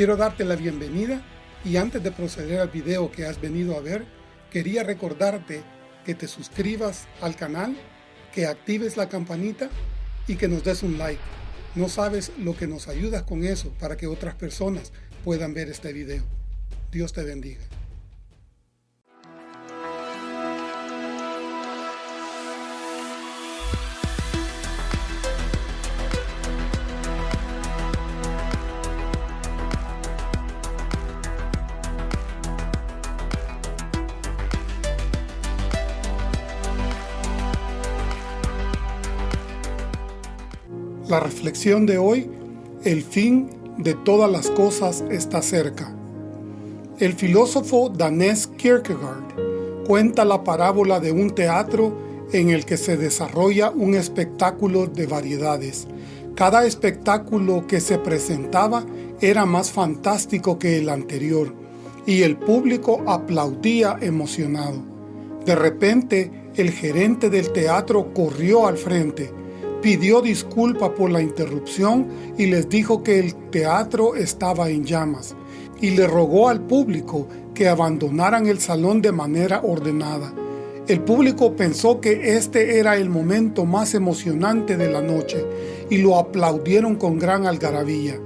Quiero darte la bienvenida y antes de proceder al video que has venido a ver, quería recordarte que te suscribas al canal, que actives la campanita y que nos des un like. No sabes lo que nos ayudas con eso para que otras personas puedan ver este video. Dios te bendiga. La reflexión de hoy, el fin de todas las cosas está cerca. El filósofo danés Kierkegaard cuenta la parábola de un teatro en el que se desarrolla un espectáculo de variedades. Cada espectáculo que se presentaba era más fantástico que el anterior, y el público aplaudía emocionado. De repente, el gerente del teatro corrió al frente, pidió disculpa por la interrupción y les dijo que el teatro estaba en llamas y le rogó al público que abandonaran el salón de manera ordenada. El público pensó que este era el momento más emocionante de la noche y lo aplaudieron con gran algarabía.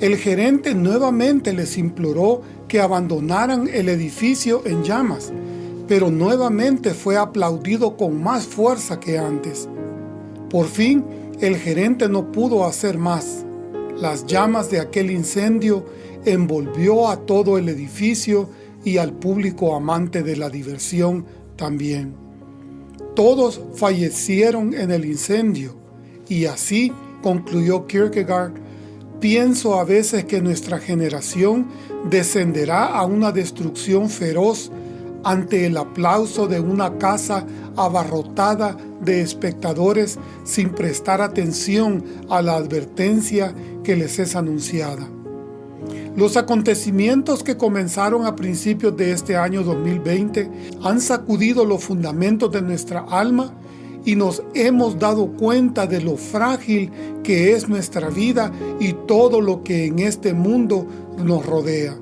El gerente nuevamente les imploró que abandonaran el edificio en llamas, pero nuevamente fue aplaudido con más fuerza que antes. Por fin, el gerente no pudo hacer más. Las llamas de aquel incendio envolvió a todo el edificio y al público amante de la diversión también. Todos fallecieron en el incendio, y así, concluyó Kierkegaard, pienso a veces que nuestra generación descenderá a una destrucción feroz ante el aplauso de una casa abarrotada de espectadores sin prestar atención a la advertencia que les es anunciada. Los acontecimientos que comenzaron a principios de este año 2020 han sacudido los fundamentos de nuestra alma y nos hemos dado cuenta de lo frágil que es nuestra vida y todo lo que en este mundo nos rodea.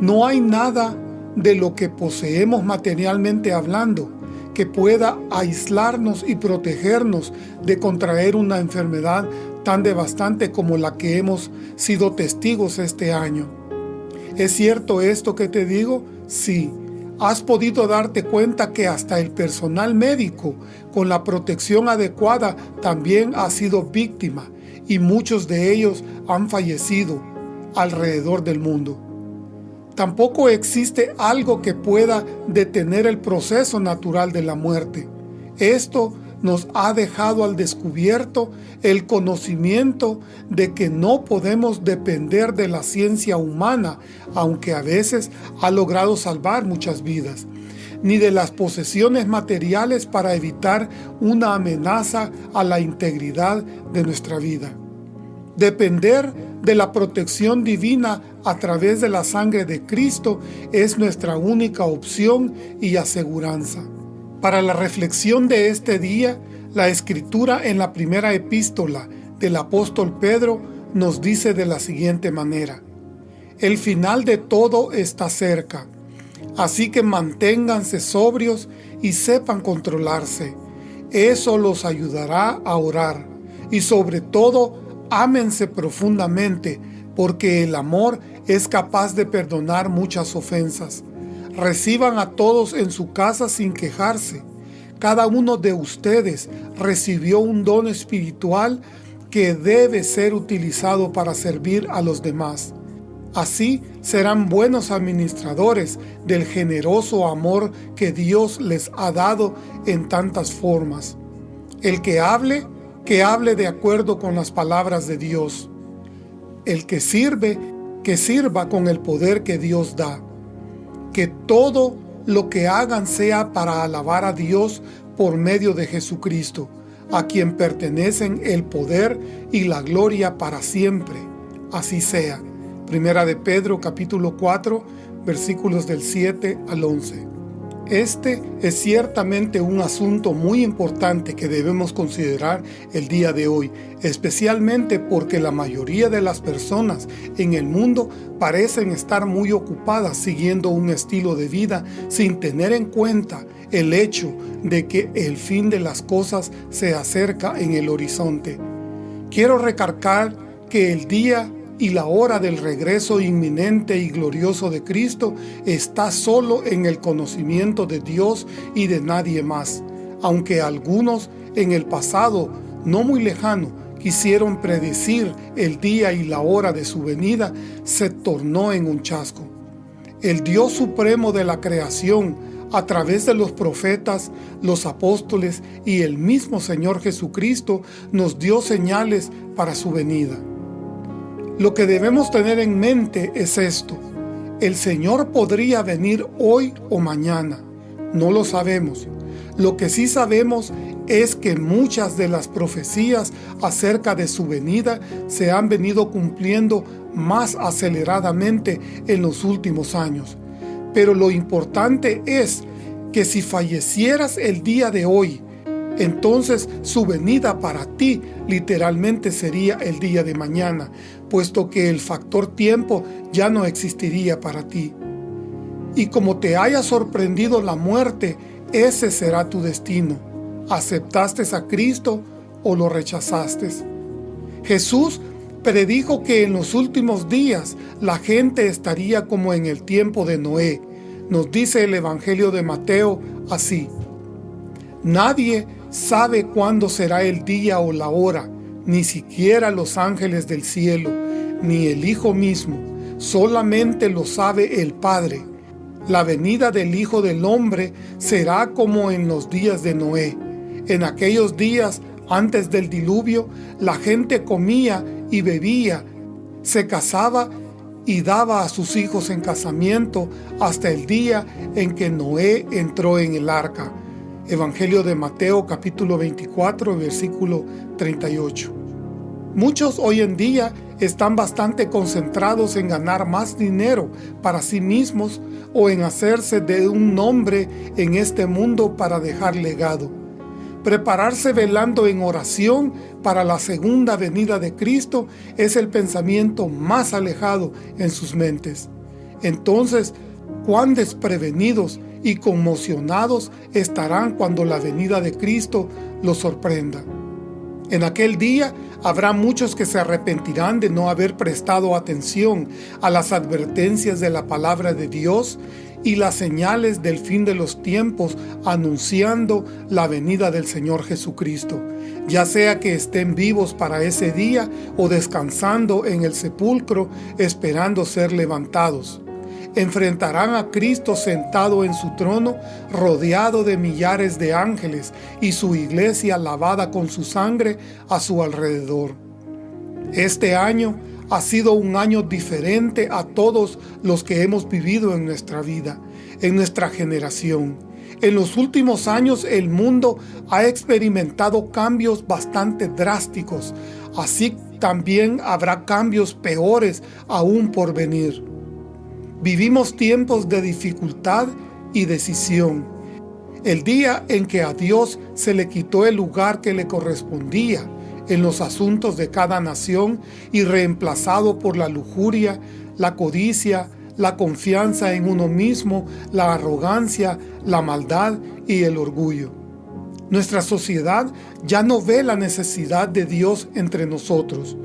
No hay nada de lo que poseemos materialmente hablando, que pueda aislarnos y protegernos de contraer una enfermedad tan devastante como la que hemos sido testigos este año. ¿Es cierto esto que te digo? Sí. ¿Has podido darte cuenta que hasta el personal médico, con la protección adecuada, también ha sido víctima y muchos de ellos han fallecido alrededor del mundo? Tampoco existe algo que pueda detener el proceso natural de la muerte. Esto nos ha dejado al descubierto el conocimiento de que no podemos depender de la ciencia humana, aunque a veces ha logrado salvar muchas vidas, ni de las posesiones materiales para evitar una amenaza a la integridad de nuestra vida. Depender de la protección divina a través de la sangre de Cristo es nuestra única opción y aseguranza. Para la reflexión de este día, la Escritura en la primera epístola del apóstol Pedro nos dice de la siguiente manera, El final de todo está cerca, así que manténganse sobrios y sepan controlarse. Eso los ayudará a orar y sobre todo ámense profundamente, porque el amor es capaz de perdonar muchas ofensas. Reciban a todos en su casa sin quejarse. Cada uno de ustedes recibió un don espiritual que debe ser utilizado para servir a los demás. Así serán buenos administradores del generoso amor que Dios les ha dado en tantas formas. El que hable, que hable de acuerdo con las palabras de Dios. El que sirve, que sirva con el poder que Dios da. Que todo lo que hagan sea para alabar a Dios por medio de Jesucristo, a quien pertenecen el poder y la gloria para siempre. Así sea. Primera de Pedro capítulo 4 versículos del 7 al 11. Este es ciertamente un asunto muy importante que debemos considerar el día de hoy, especialmente porque la mayoría de las personas en el mundo parecen estar muy ocupadas siguiendo un estilo de vida sin tener en cuenta el hecho de que el fin de las cosas se acerca en el horizonte. Quiero recargar que el día y la hora del regreso inminente y glorioso de Cristo está solo en el conocimiento de Dios y de nadie más, aunque algunos en el pasado, no muy lejano, quisieron predecir el día y la hora de su venida, se tornó en un chasco. El Dios supremo de la creación, a través de los profetas, los apóstoles y el mismo Señor Jesucristo, nos dio señales para su venida. Lo que debemos tener en mente es esto. El Señor podría venir hoy o mañana. No lo sabemos. Lo que sí sabemos es que muchas de las profecías acerca de su venida se han venido cumpliendo más aceleradamente en los últimos años. Pero lo importante es que si fallecieras el día de hoy, entonces su venida para ti literalmente sería el día de mañana, puesto que el factor tiempo ya no existiría para ti. Y como te haya sorprendido la muerte, ese será tu destino. ¿Aceptaste a Cristo o lo rechazaste? Jesús predijo que en los últimos días la gente estaría como en el tiempo de Noé. Nos dice el Evangelio de Mateo así. Nadie sabe cuándo será el día o la hora, ni siquiera los ángeles del cielo, ni el Hijo mismo, solamente lo sabe el Padre. La venida del Hijo del Hombre será como en los días de Noé. En aquellos días, antes del diluvio, la gente comía y bebía, se casaba y daba a sus hijos en casamiento hasta el día en que Noé entró en el arca Evangelio de Mateo capítulo 24 versículo 38. Muchos hoy en día están bastante concentrados en ganar más dinero para sí mismos o en hacerse de un nombre en este mundo para dejar legado. Prepararse velando en oración para la segunda venida de Cristo es el pensamiento más alejado en sus mentes. Entonces, cuán desprevenidos y conmocionados estarán cuando la venida de Cristo los sorprenda. En aquel día habrá muchos que se arrepentirán de no haber prestado atención a las advertencias de la palabra de Dios y las señales del fin de los tiempos anunciando la venida del Señor Jesucristo, ya sea que estén vivos para ese día o descansando en el sepulcro esperando ser levantados enfrentarán a Cristo sentado en su trono, rodeado de millares de ángeles y su iglesia lavada con su sangre a su alrededor. Este año ha sido un año diferente a todos los que hemos vivido en nuestra vida, en nuestra generación. En los últimos años el mundo ha experimentado cambios bastante drásticos, así también habrá cambios peores aún por venir. Vivimos tiempos de dificultad y decisión. El día en que a Dios se le quitó el lugar que le correspondía en los asuntos de cada nación y reemplazado por la lujuria, la codicia, la confianza en uno mismo, la arrogancia, la maldad y el orgullo. Nuestra sociedad ya no ve la necesidad de Dios entre nosotros.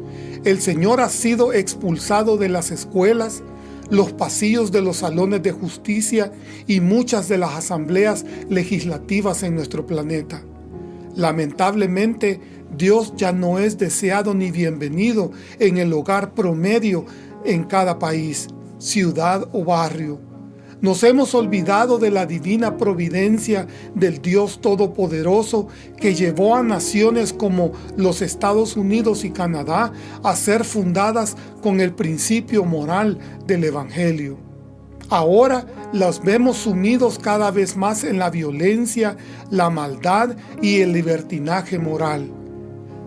El Señor ha sido expulsado de las escuelas, los pasillos de los salones de justicia y muchas de las asambleas legislativas en nuestro planeta. Lamentablemente, Dios ya no es deseado ni bienvenido en el hogar promedio en cada país, ciudad o barrio. Nos hemos olvidado de la divina providencia del Dios Todopoderoso que llevó a naciones como los Estados Unidos y Canadá a ser fundadas con el principio moral del Evangelio. Ahora las vemos sumidos cada vez más en la violencia, la maldad y el libertinaje moral.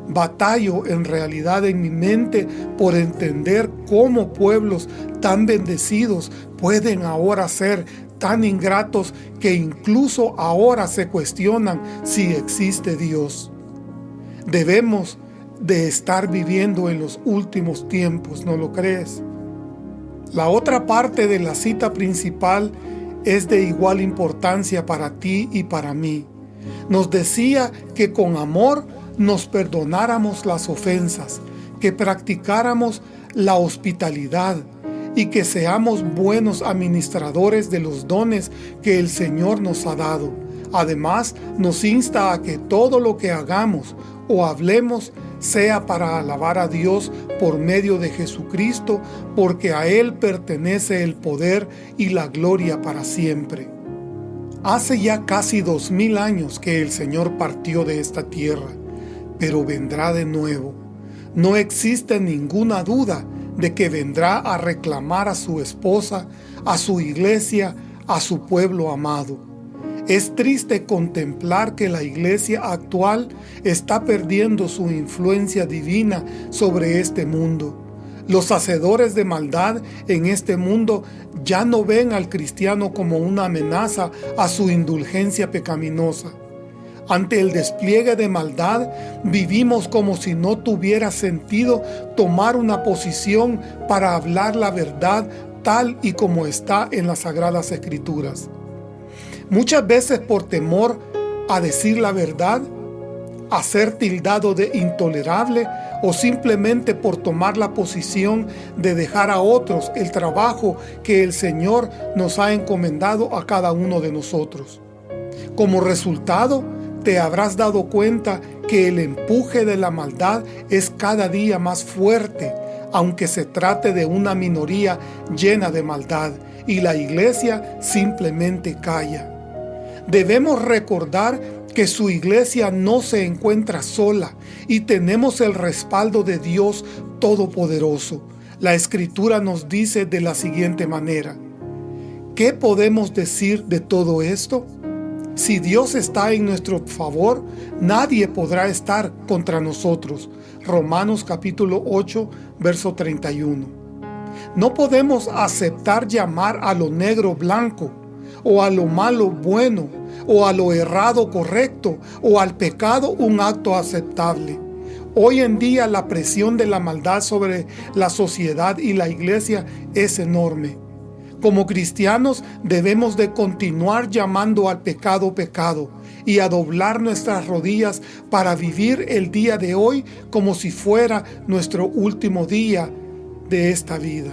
Batallo en realidad en mi mente por entender cómo pueblos tan bendecidos pueden ahora ser tan ingratos que incluso ahora se cuestionan si existe Dios. Debemos de estar viviendo en los últimos tiempos, ¿no lo crees? La otra parte de la cita principal es de igual importancia para ti y para mí. Nos decía que con amor nos perdonáramos las ofensas, que practicáramos la hospitalidad y que seamos buenos administradores de los dones que el Señor nos ha dado. Además, nos insta a que todo lo que hagamos o hablemos sea para alabar a Dios por medio de Jesucristo, porque a Él pertenece el poder y la gloria para siempre. Hace ya casi dos mil años que el Señor partió de esta tierra, pero vendrá de nuevo. No existe ninguna duda de que vendrá a reclamar a su esposa, a su iglesia, a su pueblo amado. Es triste contemplar que la iglesia actual está perdiendo su influencia divina sobre este mundo. Los hacedores de maldad en este mundo ya no ven al cristiano como una amenaza a su indulgencia pecaminosa. Ante el despliegue de maldad, vivimos como si no tuviera sentido tomar una posición para hablar la verdad tal y como está en las Sagradas Escrituras. Muchas veces por temor a decir la verdad, a ser tildado de intolerable o simplemente por tomar la posición de dejar a otros el trabajo que el Señor nos ha encomendado a cada uno de nosotros. Como resultado, te habrás dado cuenta que el empuje de la maldad es cada día más fuerte, aunque se trate de una minoría llena de maldad, y la iglesia simplemente calla. Debemos recordar que su iglesia no se encuentra sola y tenemos el respaldo de Dios Todopoderoso. La Escritura nos dice de la siguiente manera, ¿qué podemos decir de todo esto? Si Dios está en nuestro favor, nadie podrá estar contra nosotros. Romanos capítulo 8, verso 31. No podemos aceptar llamar a lo negro blanco o a lo malo bueno, o a lo errado correcto, o al pecado un acto aceptable. Hoy en día la presión de la maldad sobre la sociedad y la iglesia es enorme. Como cristianos debemos de continuar llamando al pecado pecado y a doblar nuestras rodillas para vivir el día de hoy como si fuera nuestro último día de esta vida.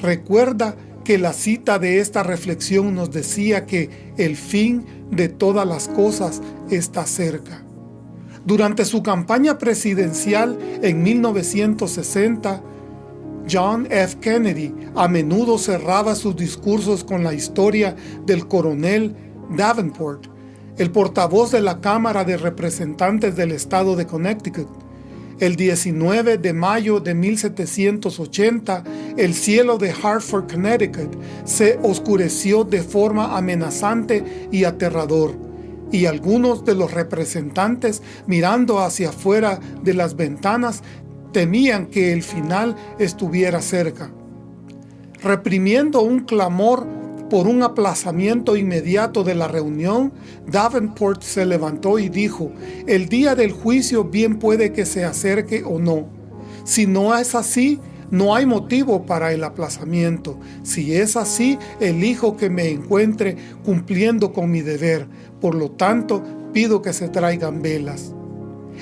Recuerda que la cita de esta reflexión nos decía que el fin de todas las cosas está cerca. Durante su campaña presidencial en 1960, John F. Kennedy a menudo cerraba sus discursos con la historia del coronel Davenport, el portavoz de la Cámara de Representantes del Estado de Connecticut, el 19 de mayo de 1780, el cielo de Hartford, Connecticut, se oscureció de forma amenazante y aterrador, y algunos de los representantes, mirando hacia afuera de las ventanas, temían que el final estuviera cerca. Reprimiendo un clamor por un aplazamiento inmediato de la reunión, Davenport se levantó y dijo, el día del juicio bien puede que se acerque o no. Si no es así, no hay motivo para el aplazamiento. Si es así, elijo que me encuentre cumpliendo con mi deber. Por lo tanto, pido que se traigan velas.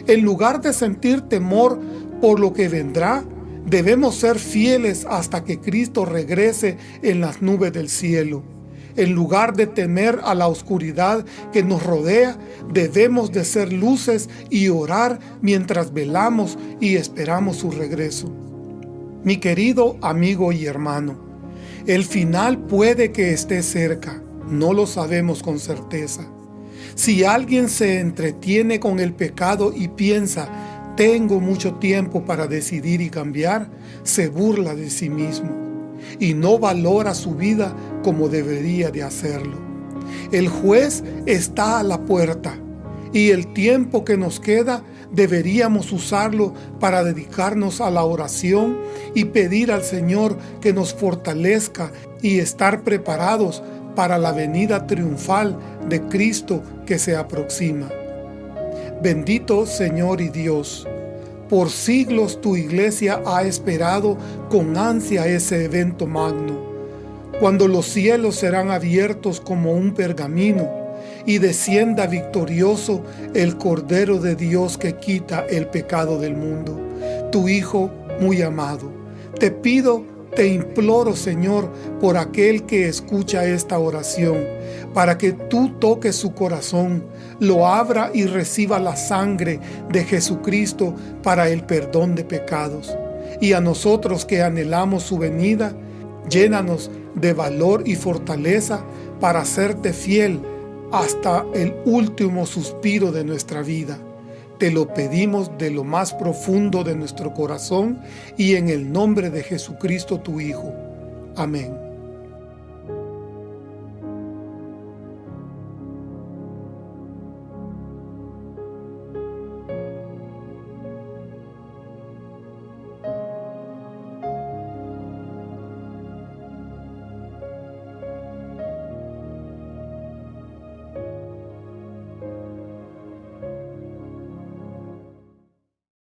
En lugar de sentir temor por lo que vendrá, Debemos ser fieles hasta que Cristo regrese en las nubes del cielo. En lugar de temer a la oscuridad que nos rodea, debemos de ser luces y orar mientras velamos y esperamos su regreso. Mi querido amigo y hermano, el final puede que esté cerca, no lo sabemos con certeza. Si alguien se entretiene con el pecado y piensa tengo mucho tiempo para decidir y cambiar, se burla de sí mismo y no valora su vida como debería de hacerlo. El juez está a la puerta y el tiempo que nos queda deberíamos usarlo para dedicarnos a la oración y pedir al Señor que nos fortalezca y estar preparados para la venida triunfal de Cristo que se aproxima. Bendito Señor y Dios, por siglos tu iglesia ha esperado con ansia ese evento magno, cuando los cielos serán abiertos como un pergamino y descienda victorioso el Cordero de Dios que quita el pecado del mundo, tu Hijo muy amado. Te pido, te imploro, Señor, por aquel que escucha esta oración, para que tú toques su corazón, lo abra y reciba la sangre de Jesucristo para el perdón de pecados. Y a nosotros que anhelamos su venida, llénanos de valor y fortaleza para hacerte fiel hasta el último suspiro de nuestra vida. Te lo pedimos de lo más profundo de nuestro corazón y en el nombre de Jesucristo tu Hijo. Amén.